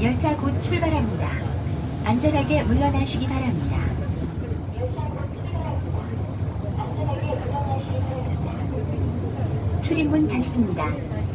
열차 곧 출발합니다. 안전하게 물러나시기 바랍니다. 출입문 닫습니다.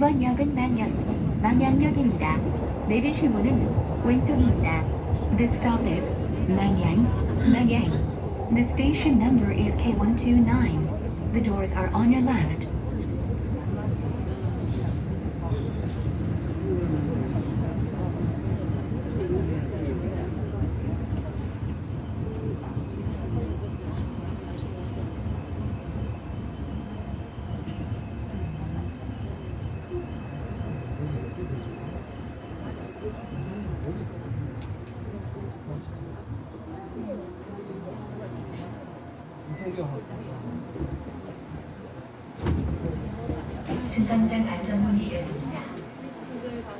이번 역은 망양, 망양역입니다. 내리실 문은 왼쪽입니다. The stop is Mangyang, Mangyang. The station number is K129. The doors are on your left. 주선장